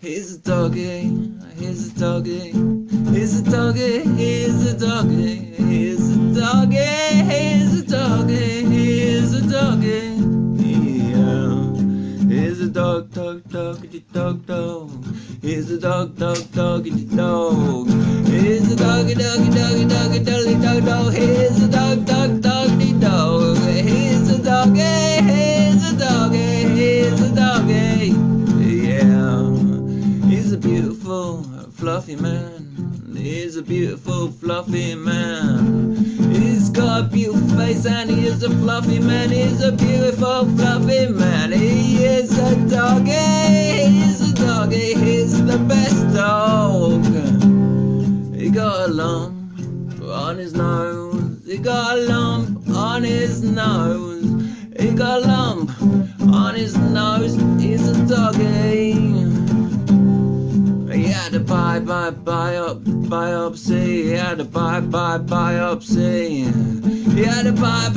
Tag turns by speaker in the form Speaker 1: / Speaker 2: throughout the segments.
Speaker 1: Here's a doggy, here's a doggy, here's a doggy, here's a doggy, here's a doggy, here's a doggy, here's a doggy. Yeah. Here's a dog, dog, doggy, dog, dog. Here's a dog, dog, doggy, dog. Here's a doggy, doggy, doggy, doggy, doggy, dog, dog. Here's a dog, dog, fluffy man. He's a beautiful, fluffy man. He's got a beautiful face and he is a fluffy man. He's a beautiful, fluffy man. He is a doggy. He's a doggy. He's the best dog. He got a lump on his nose. He got a lump on his nose. He got a lump bye biop, biopsy. He had a biopsy. He had a biopsy.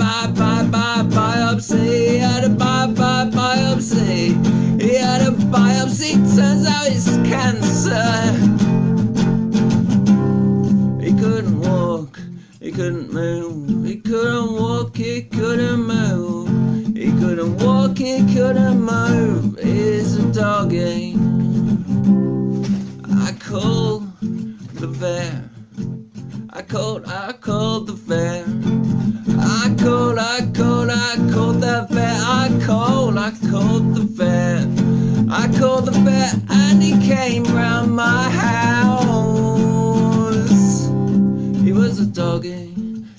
Speaker 1: He had a biopsy. He had a biopsy. Turns out it's cancer. He couldn't walk. He couldn't move. He couldn't walk. He couldn't move. He couldn't walk. He couldn't move. He's a doggy. I called, I called the vet. I called, I called, I called the vet. I called, I called the vet. I called the vet and he came round my house. He was a doggy.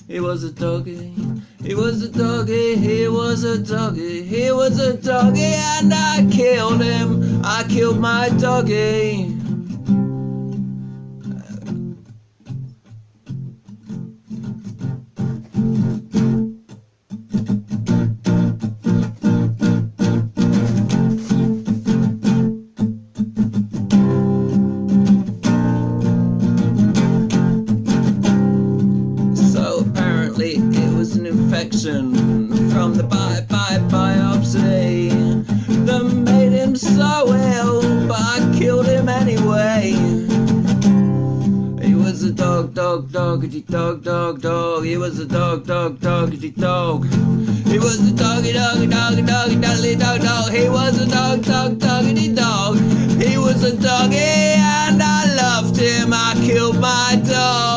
Speaker 1: He was a doggy. He was a doggy. He was a doggy. He was a doggy and I killed him. I killed my doggy. apparently it was an infection from the bi bi biopsy that made him so ill, but I killed him anyway. He was a dog, dog, doggity dog, dog, dog. He was a dog, dog, doggity dog. He was a doggy, doggy, doggy, doggy, doggy, dog, dog. He was a dog, dog, doggity dog. He was a doggy, and I loved him. I killed my dog.